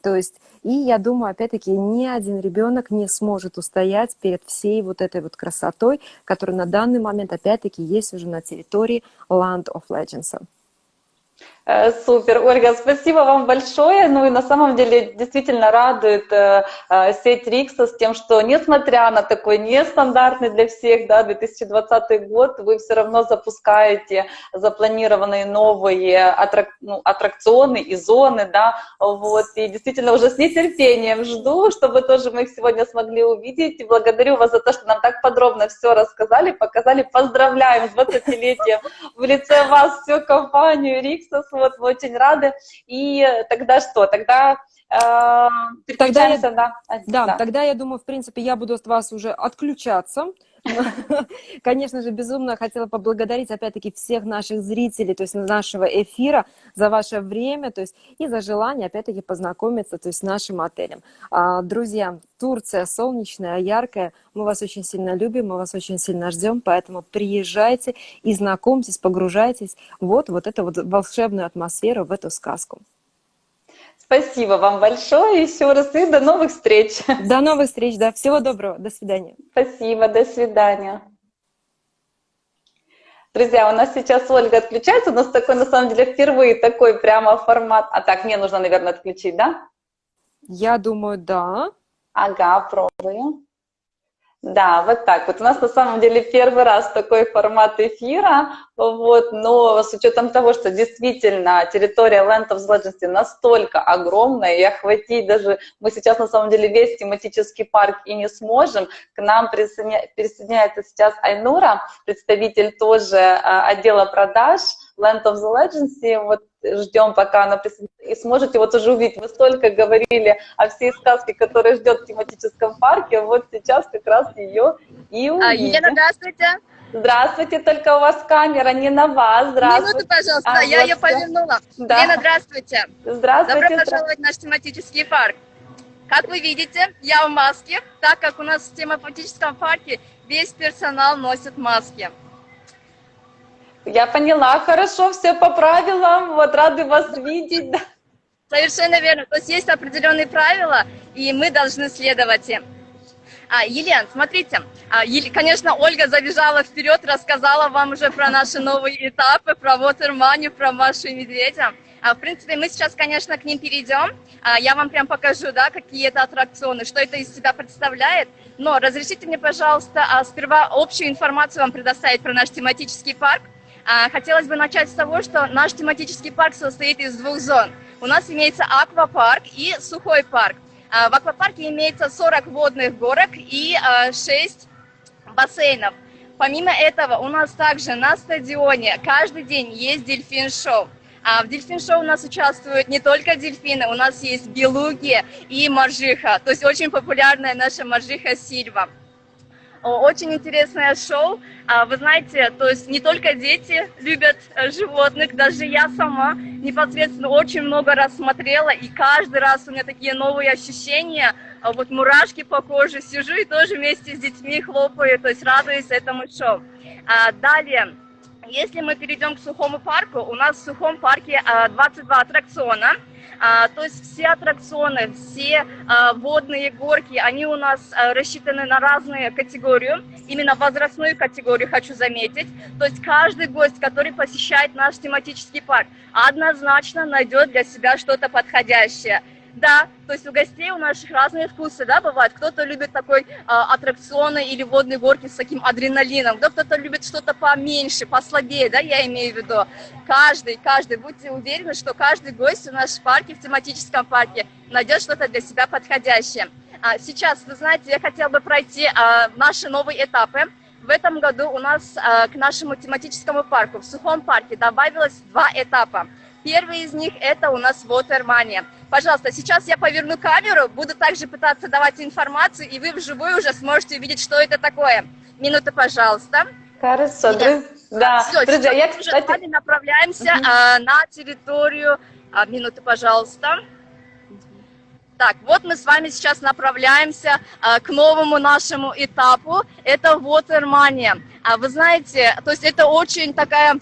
То есть, и я думаю, опять-таки, ни один ребенок не сможет устоять перед всей вот этой вот красотой, которая на данный момент, опять-таки, есть уже на территории Land of Legends. Э, супер, Ольга, спасибо вам большое. Ну и на самом деле действительно радует э, э, сеть Рикса с тем, что несмотря на такой нестандартный для всех да, 2020 год, вы все равно запускаете запланированные новые аттрак, ну, аттракционы и зоны. Да, вот, и действительно уже с нетерпением жду, чтобы тоже мы их сегодня смогли увидеть. И благодарю вас за то, что нам так подробно все рассказали, показали. Поздравляем с 20-летием в лице вас всю компанию Рикса вот очень рады. И тогда что? Тогда э, Тогда я, да, да, да, тогда я думаю, в принципе, я буду от вас уже отключаться. Конечно же, безумно хотела поблагодарить, опять-таки, всех наших зрителей, то есть нашего эфира, за ваше время, то есть и за желание, опять-таки, познакомиться, то есть с нашим отелем. А, друзья, Турция солнечная, яркая, мы вас очень сильно любим, мы вас очень сильно ждем, поэтому приезжайте и знакомьтесь, погружайтесь вот, вот эту вот волшебную атмосферу, в эту сказку. Спасибо вам большое еще раз и до новых встреч. До новых встреч, да. Всего доброго. До свидания. Спасибо, до свидания. Друзья, у нас сейчас Ольга отключается. У нас такой, на самом деле, впервые такой прямо формат. А так, мне нужно, наверное, отключить, да? Я думаю, да. Ага, пробую. Да, вот так вот. У нас на самом деле первый раз такой формат эфира, вот, но с учетом того, что действительно территория Land of Legends настолько огромная, и охватить даже, мы сейчас на самом деле весь тематический парк и не сможем, к нам присоединяется сейчас Айнура, представитель тоже а, отдела продаж, Land of the Legends, вот ждем, пока она присоединится, и сможете вот уже увидеть. Вы столько говорили о всей сказке, которая ждет в тематическом парке, вот сейчас как раз ее и увидим. А, Елена, здравствуйте. Здравствуйте, только у вас камера не на вас. Здравствуйте. Минуту, пожалуйста, а, я вот ее повернула. Да. Лена, здравствуйте. Здравствуйте. Добро пожаловать в наш тематический парк. Как вы видите, я в маске, так как у нас в тематическом парке весь персонал носит маски. Я поняла, хорошо, все по правилам, вот рады вас видеть. Совершенно верно. То есть есть определенные правила, и мы должны следовать им. А, Елен, смотрите, а, конечно, Ольга забежала вперед, рассказала вам уже про наши новые этапы, про Watermoney, про Машу и Медведя. А, в принципе, мы сейчас, конечно, к ним перейдем. А, я вам прям покажу, да, какие это аттракционы, что это из себя представляет. Но разрешите мне, пожалуйста, а, сперва общую информацию вам предоставить про наш тематический парк. А, хотелось бы начать с того, что наш тематический парк состоит из двух зон. У нас имеется аквапарк и сухой парк. А, в аквапарке имеется 40 водных горок и 6 а, бассейнов. Помимо этого, у нас также на стадионе каждый день есть дельфин-шоу. А в дельфин-шоу у нас участвуют не только дельфины, у нас есть белуги и моржиха, то есть очень популярная наша моржиха Сильва. Очень интересное шоу. А, вы знаете, то есть не только дети любят э, животных, даже я сама непосредственно очень много раз смотрела, и каждый раз у меня такие новые ощущения, а вот мурашки по коже, сижу и тоже вместе с детьми хлопаю, то есть радуюсь этому шоу. А, далее, Если мы перейдем к сухому парку, у нас в сухом парке а, 22 аттракциона. А, то есть все аттракционы, все а, водные горки, они у нас а, рассчитаны на разные категории, именно возрастную категорию хочу заметить. То есть каждый гость, который посещает наш тематический парк, однозначно найдет для себя что-то подходящее. Да, то есть у гостей у наших разные вкусы, да, бывают. Кто-то любит такой э, аттракционы или водные горки с таким адреналином, да, кто-то любит что-то поменьше, послабее, да, я имею в виду. Каждый, каждый, будьте уверены, что каждый гость в нашем парке, в тематическом парке, найдет что-то для себя подходящее. А, сейчас, вы знаете, я хотела бы пройти а, наши новые этапы. В этом году у нас а, к нашему тематическому парку в Сухом парке добавилось два этапа. Первый из них это у нас Watermania. Пожалуйста, сейчас я поверну камеру, буду также пытаться давать информацию, и вы вживую уже сможете увидеть, что это такое. Минута, пожалуйста. Хорошо, друзья. Да, Все, друзья, я, кстати... уже с вами направляемся угу. а, на территорию... А, минуты, пожалуйста. Так, вот мы с вами сейчас направляемся а, к новому нашему этапу. Это Watermania. А вы знаете, то есть это очень такая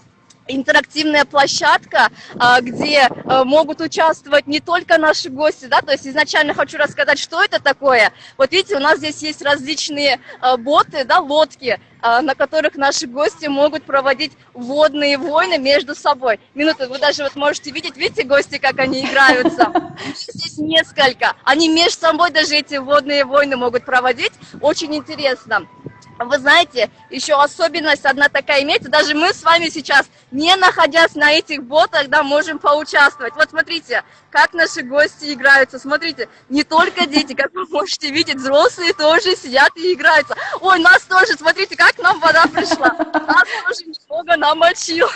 интерактивная площадка, а, где а, могут участвовать не только наши гости, да, то есть изначально хочу рассказать, что это такое. Вот видите, у нас здесь есть различные а, боты, да, лодки, на которых наши гости могут проводить водные войны между собой. Минуту, вы даже вот можете видеть, видите, гости, как они играются? Здесь несколько. Они между собой даже эти водные войны могут проводить. Очень интересно. Вы знаете, еще особенность одна такая имеется, даже мы с вами сейчас, не находясь на этих ботах, да, можем поучаствовать. Вот смотрите, как наши гости играются, смотрите, не только дети, как вы можете видеть, взрослые тоже сидят и играются. Ой, нас тоже, смотрите, как нам вода пришла, нас тоже немного намочила.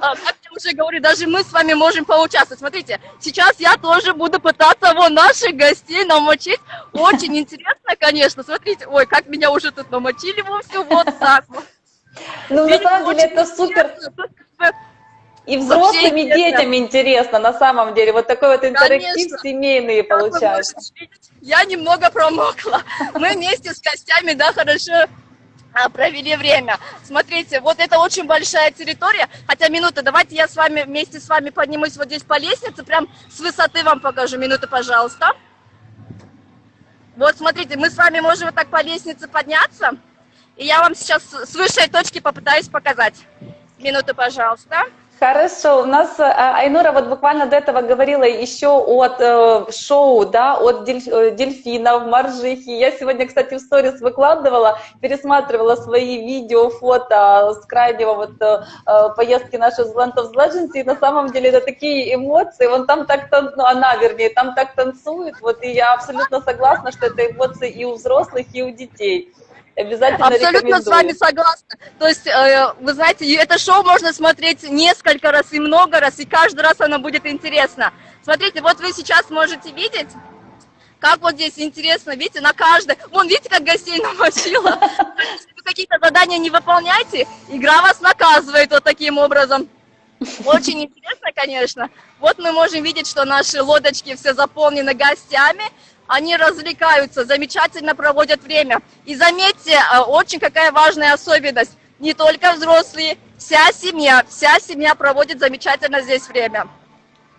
А, как я уже говорю, даже мы с вами можем поучаствовать. Смотрите, сейчас я тоже буду пытаться вот наших гостей намочить. Очень интересно, конечно, смотрите, ой, как меня уже тут намочили включили вовсе вот так вот. Ну, на самом деле, это супер. И взрослым, и детям интересно, на самом деле. Вот такой вот интерактив Конечно. семейный получается. Я немного промокла. Мы вместе с гостями, да, хорошо а, провели время. Смотрите, вот это очень большая территория. Хотя, минута, давайте я с вами вместе с вами поднимусь вот здесь по лестнице, прям с высоты вам покажу. Минуту, пожалуйста. Вот, смотрите, мы с вами можем вот так по лестнице подняться. И я вам сейчас с высшей точки попытаюсь показать. Минуту, пожалуйста. Хорошо, у нас э, Айнура вот буквально до этого говорила еще от э, шоу, да, от э, дельфинов, моржихи. Я сегодня, кстати, в сторис выкладывала, пересматривала свои видео, фото с крайнего вот э, э поездки нашей в Land и на самом деле это такие эмоции, вон там так, ну, она, вернее, там так танцует, вот, и я абсолютно согласна, что это эмоции и у взрослых, и у детей. Обязательно Абсолютно с вами согласна. То есть, э, вы знаете, это шоу можно смотреть несколько раз и много раз, и каждый раз оно будет интересно. Смотрите, вот вы сейчас можете видеть, как вот здесь интересно, видите, на каждой. Вон, видите, как гостей намочила? Если вы какие-то задания не выполняете, игра вас наказывает вот таким образом. Очень интересно, конечно. Вот мы можем видеть, что наши лодочки все заполнены гостями они развлекаются, замечательно проводят время. И заметьте, э, очень какая важная особенность, не только взрослые, вся семья, вся семья проводит замечательно здесь время.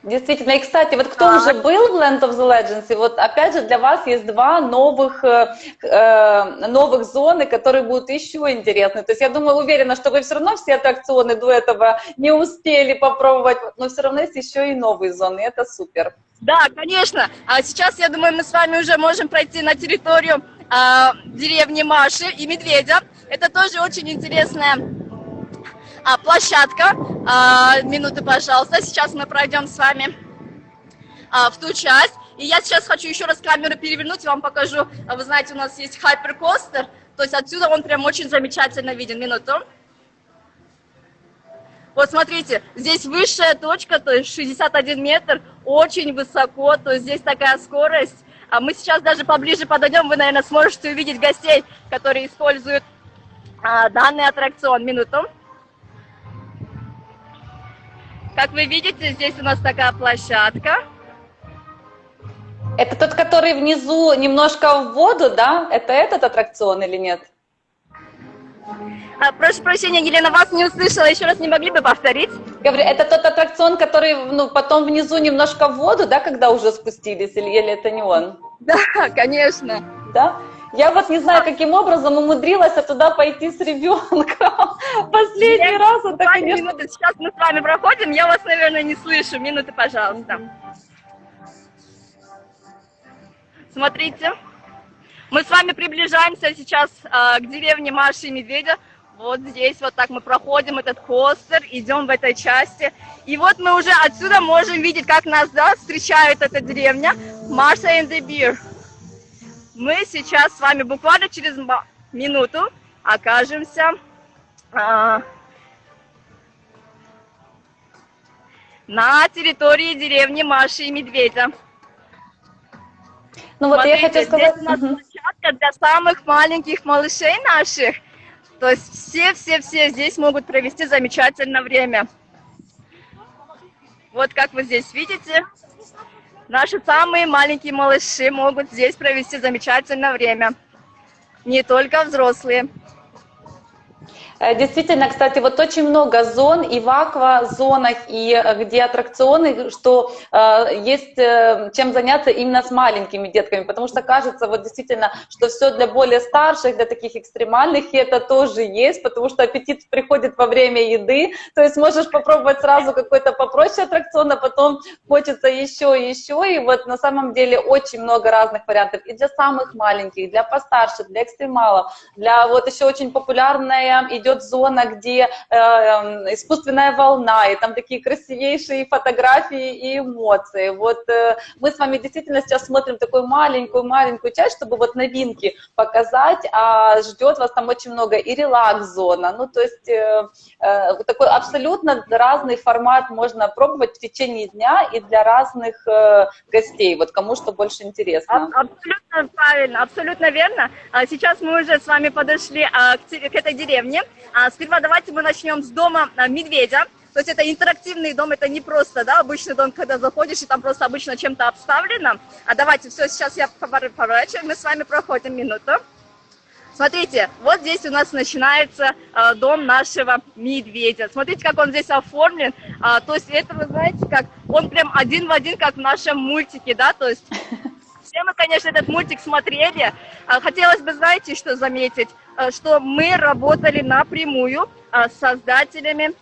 Действительно, и кстати, вот кто а... уже был в Land of the Legends, и вот опять же для вас есть два новых, э, э, новых зоны, которые будут еще интересны. То есть я думаю, уверена, что вы все равно все аттракционы до этого не успели попробовать, но все равно есть еще и новые зоны, и это супер. Да, конечно. А сейчас, я думаю, мы с вами уже можем пройти на территорию а, деревни Маши и Медведя. Это тоже очень интересная а, площадка. А, минуты, пожалуйста. Сейчас мы пройдем с вами а, в ту часть. И я сейчас хочу еще раз камеру перевернуть и вам покажу. А, вы знаете, у нас есть хайперкостер. То есть отсюда он прям очень замечательно виден. Минуту. Вот смотрите, здесь высшая точка, то есть 61 метр, очень высоко, то есть здесь такая скорость. А мы сейчас даже поближе подойдем, вы, наверное, сможете увидеть гостей, которые используют а, данный аттракцион. Минуту. Как вы видите, здесь у нас такая площадка. Это тот, который внизу немножко в воду, да? Это этот аттракцион или нет? А, прошу прощения, Елена, вас не услышала, еще раз не могли бы повторить? Говорю, это тот аттракцион, который ну, потом внизу немножко в воду, да, когда уже спустились, или, или это не он? Да, конечно. Да? Я вот не знаю, каким образом умудрилась туда пойти с ребенком. Последний Нет, раз это, буквально конечно... минуты. Сейчас мы с вами проходим, я вас, наверное, не слышу. Минуты, пожалуйста. Смотрите, мы с вами приближаемся сейчас э, к деревне Маши и Медведя. Вот здесь вот так мы проходим этот костер, идем в этой части. И вот мы уже отсюда можем видеть, как нас да, встречает эта деревня Маша and the Beer. Мы сейчас с вами буквально через минуту окажемся а, на территории деревни Маши и Медведя. Ну вот Смотрите, я хочу сказать... здесь у нас площадка для самых маленьких малышей наших. То есть все-все-все здесь могут провести замечательное время. Вот как вы здесь видите, наши самые маленькие малыши могут здесь провести замечательное время. Не только взрослые. Э, Действительно, кстати, вот очень много зон и в аквазонах, и э, где аттракционы, что э, есть э, чем заняться именно с маленькими детками, потому что кажется вот действительно, что все для более старших, для таких экстремальных, и это тоже есть, потому что аппетит приходит во время еды, то есть можешь попробовать сразу какой-то попроще аттракцион, а потом хочется еще и еще, и вот на самом деле очень много разных вариантов. И для самых маленьких, для постарше, для экстремалов, для вот еще очень популярная идет зона, где э, э, искусственная волна, и там такие красивейшие фотографии и эмоции. Вот э, мы с вами действительно сейчас смотрим такую маленькую-маленькую часть, чтобы вот новинки показать, а ждет вас там очень много и релакс-зона, ну то есть э, э, такой абсолютно разный формат можно пробовать в течение дня и для разных гостей, вот кому что больше интересно. Аб- Абсолютно правильно, абсолютно верно. А Сейчас мы уже с вами подошли а, к этой деревне. А, Сперва давайте мы начнем с дома а, медведя. То есть это интерактивный дом, это не просто, да, обычный дом, когда заходишь и там просто обычно чем-то обставлено. А давайте, все, сейчас я повор- поворачиваю, мы с вами проходим минуту. Смотрите, вот здесь у нас начинается э, дом нашего медведя. Смотрите, как он здесь оформлен. А, то есть это, вы знаете, как он прям один в один, как в нашем мультике, да, то есть все мы, конечно, этот мультик смотрели. А, Хотелось бы, знаете, что заметить, А, что мы работали напрямую а, с создателями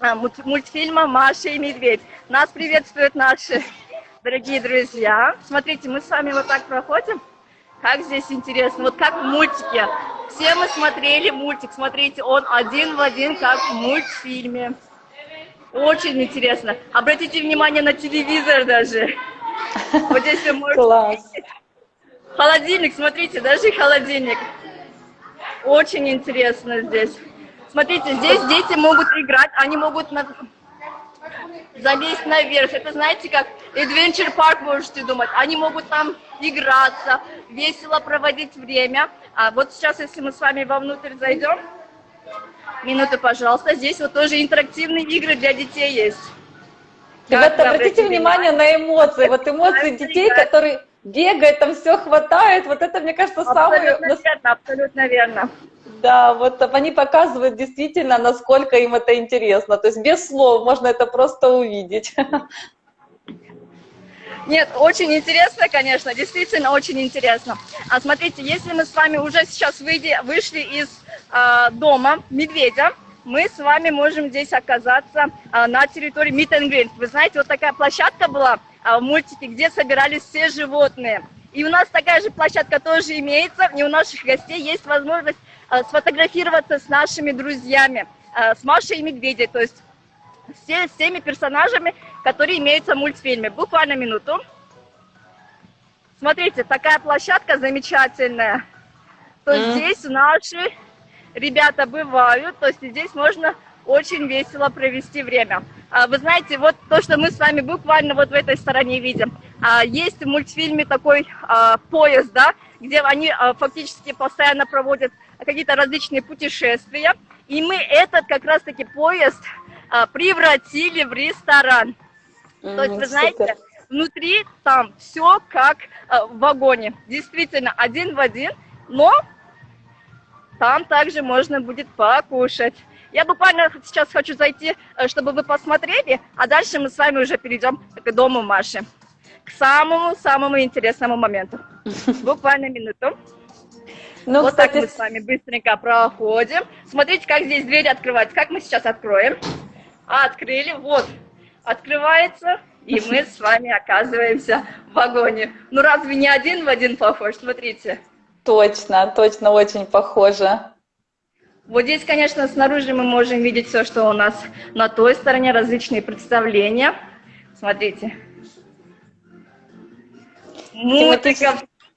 мульт- мультфильма «Маша и медведь». Нас приветствуют наши дорогие друзья. Смотрите, мы с вами вот так проходим. Как здесь интересно, вот как в мультике. Все мы смотрели мультик, смотрите, он один в один, как в мультфильме. Очень интересно. Обратите внимание на телевизор даже. Вот здесь вы можете Класс. Холодильник, смотрите, даже холодильник. Очень интересно здесь. Смотрите, здесь дети могут играть, они могут на- залезть наверх. Это знаете, как Adventure Park можете думать. Они могут там играться, весело проводить время. А вот сейчас, если мы с вами вовнутрь зайдем, минуту, пожалуйста, здесь вот тоже интерактивные игры для детей есть. Ребята, Как вы обратите внимание на эмоции. Вот эмоции детей, которые бегают, там все хватает. Вот это, мне кажется, самое... Абсолютно верно, абсолютно верно. Да, вот они показывают действительно, насколько им это интересно. То есть без слов можно это просто увидеть. Нет, очень интересно, конечно, действительно очень интересно. А смотрите, если мы с вами уже сейчас выйди, вышли из а, дома медведя, мы с вами можем здесь оказаться а, на территории Meet and Greet. Вы знаете, вот такая площадка была а, в мультике, где собирались все животные. И у нас такая же площадка тоже имеется, и у наших гостей есть возможность а, сфотографироваться с нашими друзьями, а, с Машей и Медведей, то есть все, с теми персонажами, которые имеются в мультфильме. Буквально минуту. Смотрите, такая площадка замечательная. То Мгм. здесь наши ребята бывают, то есть здесь можно очень весело провести время. А, Вы знаете, вот то, что мы с вами буквально вот в этой стороне видим, а, есть в мультфильме такой а, поезд, да, где они фактически постоянно проводят какие-то различные путешествия, и мы этот как раз-таки поезд превратили в ресторан. То есть, вы знаете, внутри там все как в вагоне. Действительно, один в один, но там также можно будет покушать. Я буквально сейчас хочу зайти, э, чтобы вы посмотрели, а дальше мы с вами уже перейдем к дому Маши. К самому-самому интересному моменту. Буквально минуту. Ну, вот кстати, так мы с вами быстренько проходим. Смотрите, как здесь дверь открывается. Как мы сейчас откроем? Открыли, вот, открывается, и мы с вами оказываемся в вагоне. Ну разве не один в один похож? Смотрите. Точно, точно очень похоже. Вот здесь, конечно, снаружи мы можем видеть все, что у нас на той стороне, различные представления. Смотрите. Мультика,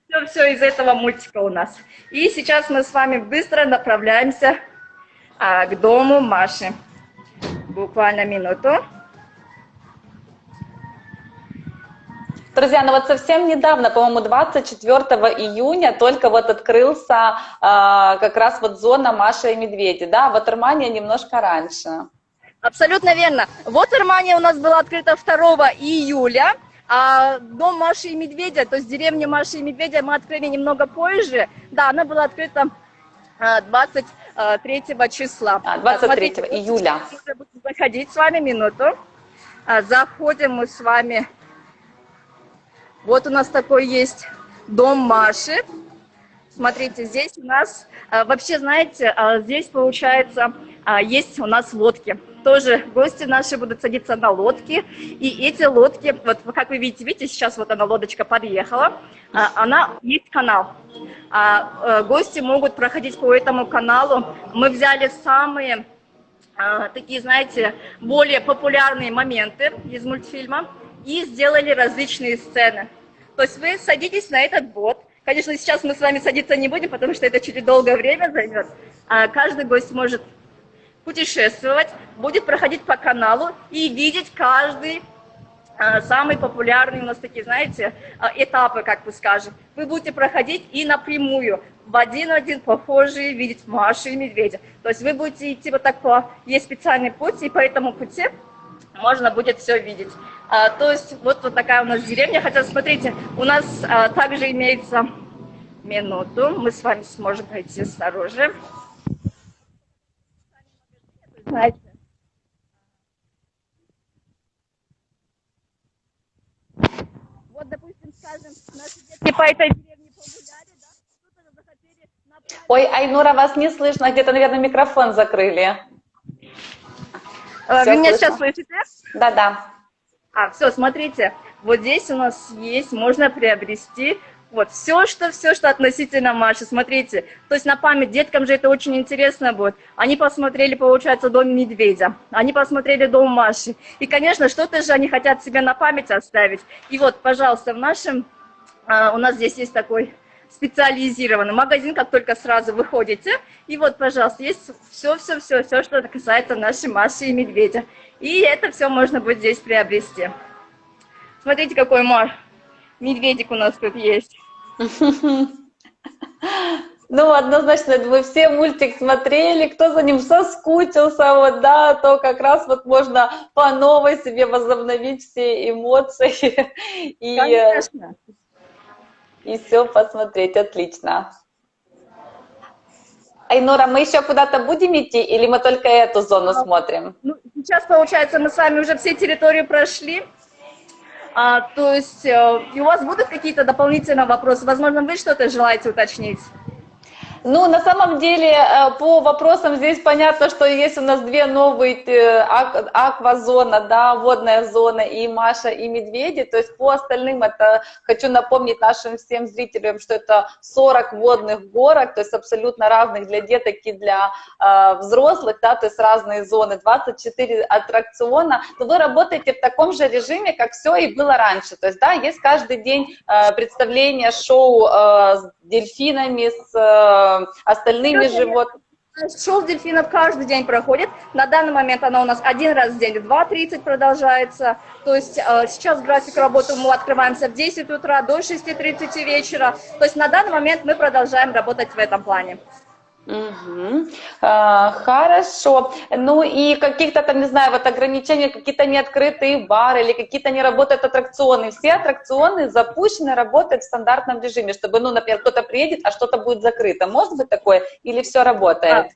все, все из этого мультика у нас. И сейчас мы с вами быстро направляемся а, к дому Маши. Буквально минуту. Друзья, ну вот совсем недавно, по-моему, 24 июня только вот открылся э, как раз вот зона Маша и Медведи, да, Ватермания немножко раньше. Абсолютно верно. Вотермания у нас была открыта 2 июля, а дом Маши и Медведя, то есть деревня Маши и Медведя мы открыли немного позже. Да, она была открыта 23 числа. А, 23 Смотрите, июля. Заходить с вами минуту. А, заходим мы с вами вот у нас такой есть дом Маши. Смотрите, здесь у нас, а, вообще, знаете, а, здесь, получается, а, есть у нас лодки. Тоже гости наши будут садиться на лодки. И эти лодки, вот как вы видите, видите, сейчас вот она, лодочка подъехала. Она, есть канал. Гости могут проходить по этому каналу. Мы взяли самые такие, знаете, более популярные моменты из мультфильма и сделали различные сцены. То есть вы садитесь на этот бот. Конечно, сейчас мы с вами садиться не будем, потому что это чуть долгое время займет. А каждый гость может путешествовать, будет проходить по каналу и видеть каждый а, самый популярный у нас такие, знаете, а, этапы, как бы скажем. Вы будете проходить и напрямую, в один в один похожие, видеть Машу и Медведя. То есть вы будете идти вот так по... Есть специальный путь, и по этому пути можно будет все видеть. А, то есть вот, вот такая у нас деревня. Хотя, смотрите, у нас а, также имеется минуту. Мы с вами сможем пройти снаружи. Знаете, вот, допустим, скажем, наши детки по этой деревне погуляли, да, кто-то захотели... Ой, Айнура, вас не слышно, где-то, наверное, микрофон закрыли. Все Вы меня сейчас слышите? Да, да. А, все, смотрите, вот здесь у нас есть, можно приобрести вот все, что все, что относительно Маши. Смотрите, то есть на память деткам же это очень интересно будет. Они посмотрели, получается, дом медведя, они посмотрели дом Маши. И, конечно, что-то же они хотят себе на память оставить. И вот, пожалуйста, в нашем, а, у нас здесь есть такой специализированный магазин, как только сразу выходите. И вот, пожалуйста, есть все-все-все, все, что касается нашей Маши и Медведя. И это все можно будет здесь приобрести. Смотрите, какой мар. Медведик у нас тут есть. Ну, однозначно, вы все мультик смотрели, кто за ним соскучился, вот, да, то как раз вот можно по новой себе возобновить все эмоции. И, Конечно и все посмотреть. Отлично. Айнура, мы еще куда-то будем идти или мы только эту зону а, смотрим? Ну, сейчас, получается, мы с вами уже все территории прошли. А, то есть э, у вас будут какие-то дополнительные вопросы? Возможно, вы что-то желаете уточнить? Ну, на самом деле, э, по вопросам здесь понятно, что есть у нас две новые э, аквазона, да, водная зона, и Маша, и Медведи. То есть по остальным это, хочу напомнить нашим всем зрителям, что это 40 водных горок, то есть абсолютно разных для деток и для э, взрослых, да, то есть разные зоны, 24 аттракциона. Но вы работаете в таком же режиме, как все и было раньше. То есть, да, есть каждый день э, представление, шоу э, с дельфинами, с... Остальными животными. Шоу дельфинов каждый день проходит. На данный момент она у нас один раз в день в 2.30 продолжается. То есть э, сейчас график работы мы открываемся в 10 утра до 6.30 вечера. То есть на данный момент мы продолжаем работать в этом плане. Угу. А, хорошо. Ну и каких-то там, не знаю, вот ограничения, какие-то неоткрытые бары или какие-то не работают аттракционы. Все аттракционы запущены, работают в стандартном режиме, чтобы, ну, например, кто-то приедет, а что-то будет закрыто. Может быть такое? Или все работает?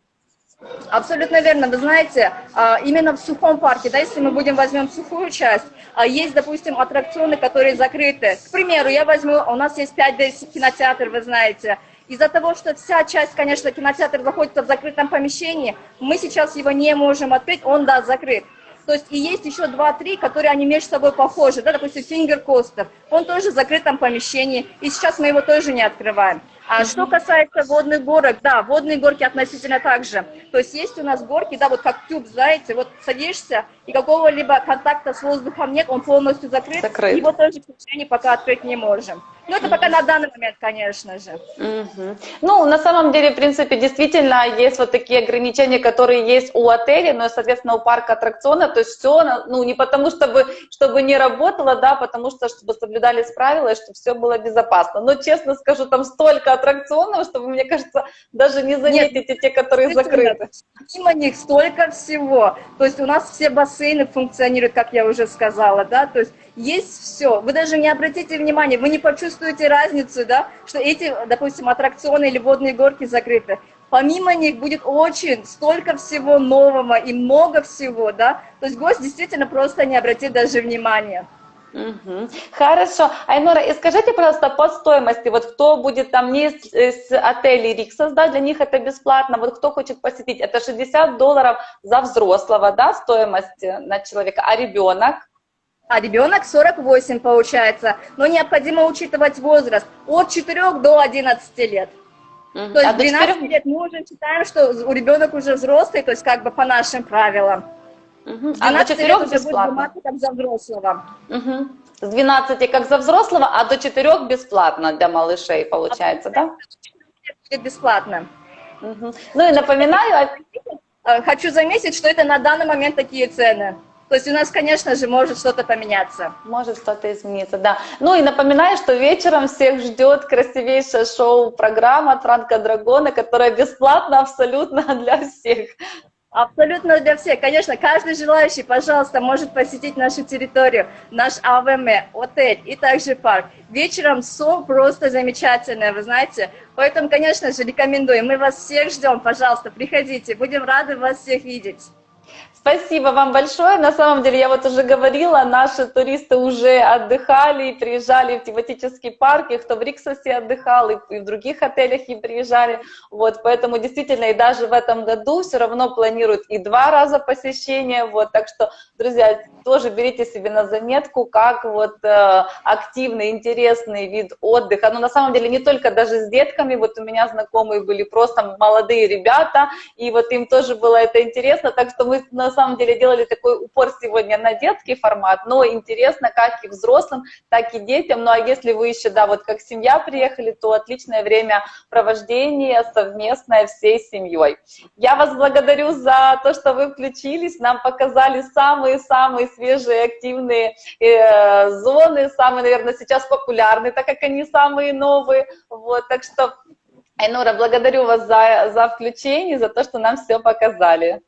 Абсолютно верно. Вы знаете, а, именно в сухом парке, да, если мы будем возьмем сухую часть, а, есть, допустим, аттракционы, которые закрыты. К примеру, я возьму, у нас есть 5D кинотеатр, вы знаете, из-за того, что вся часть, конечно, кинотеатр находится в закрытом помещении, мы сейчас его не можем открыть, он, да, закрыт. То есть и есть еще два-три, которые они между собой похожи, да, допустим, Finger Coaster, он тоже в закрытом помещении, и сейчас мы его тоже не открываем. А что касается водных горок, да, водные горки относительно так же. То есть есть у нас горки, да, вот как тюб, знаете, вот садишься, и какого-либо контакта с воздухом нет, он полностью закрыт, закрыт. его тоже к пока открыть не можем. Ну, это пока на данный момент, конечно же. Угу. Ну, на самом деле, в принципе, действительно есть вот такие ограничения, которые есть у отеля, но, соответственно, у парка аттракционов, то есть все, ну, не потому, чтобы, чтобы не работало, да, потому что, чтобы соблюдались правила, и чтобы все было безопасно. Но, честно скажу, там столько аттракционов, что вы, мне кажется, даже не заметите Нет, те, которые закрыты. Мимо них столько всего. То есть у нас все бассейны функционируют, как я уже сказала, да, то есть есть все. Вы даже не обратите внимания, вы не почувствуете разницу, да, что эти, допустим, аттракционы или водные горки закрыты. Помимо них будет очень столько всего нового и много всего, да, то есть гость действительно просто не обратит даже внимания. Хорошо. Айнора, и скажите, пожалуйста, по стоимости, вот кто будет там не из, из отелей Риксос, да, для них это бесплатно, вот кто хочет посетить, это 60 долларов за взрослого, да, стоимость на человека, а ребенок? А ребенок 48 получается, но необходимо учитывать возраст от 4 до 11 лет. -hmm. То есть а 12 4... лет мы уже считаем, что у ребенок уже взрослый, то есть как бы по нашим правилам. -hmm. А до 4 лет бесплатно? Уже будет как за взрослого. -hmm. С 12 как за взрослого, а до 4 бесплатно для малышей получается, а да? Будет бесплатно. Угу. Ну и напоминаю... Хочу заметить, что это на данный момент такие цены. То есть у нас, конечно же, может что-то поменяться. Может что-то измениться, да. Ну и напоминаю, что вечером всех ждет красивейшее шоу-программа от Франка Драгона, которая бесплатна абсолютно для всех. Абсолютно для всех. Конечно, каждый желающий, пожалуйста, может посетить нашу территорию, наш АВМ, отель и также парк. Вечером все просто замечательное, вы знаете. Поэтому, конечно же, рекомендую. Мы вас всех ждем, пожалуйста, приходите. Будем рады вас всех видеть. Спасибо вам большое. На самом деле, я вот уже говорила, наши туристы уже отдыхали и приезжали в тематический парк, и кто в Риксосе отдыхал, и, в других отелях и приезжали. Вот, поэтому действительно и даже в этом году все равно планируют и два раза посещение. Вот, так что, друзья, тоже берите себе на заметку, как вот э, активный, интересный вид отдыха. Но на самом деле не только даже с детками, вот у меня знакомые были просто молодые ребята, и вот им тоже было это интересно, так что мы на самом деле делали такой упор сегодня на детский формат, но интересно как и взрослым, так и детям. Ну а если вы еще, да, вот как семья приехали, то отличное время провождение совместное всей семьей. Я вас благодарю за то, что вы включились, нам показали самые-самые свежие активные э, зоны, самые, наверное, сейчас популярные, так как они самые новые. Вот, так что Айнура, благодарю вас за, за включение, за то, что нам все показали.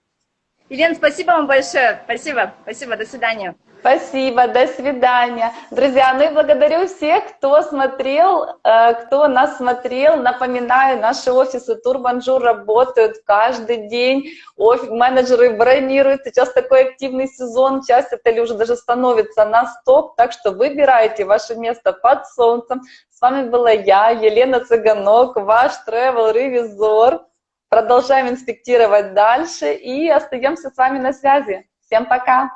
Елена, спасибо вам большое. Спасибо. Спасибо. До свидания. Спасибо, до свидания. Друзья, ну и благодарю всех, кто смотрел, э, кто нас смотрел. Напоминаю, наши офисы Турбонжур работают каждый день. Офис, менеджеры бронируют. Сейчас такой активный сезон. Часть отелей уже даже становится на стоп. Так что выбирайте ваше место под солнцем. С вами была я, Елена Цыганок, ваш travel-ревизор. Продолжаем инспектировать дальше и остаемся с вами на связи. Всем пока!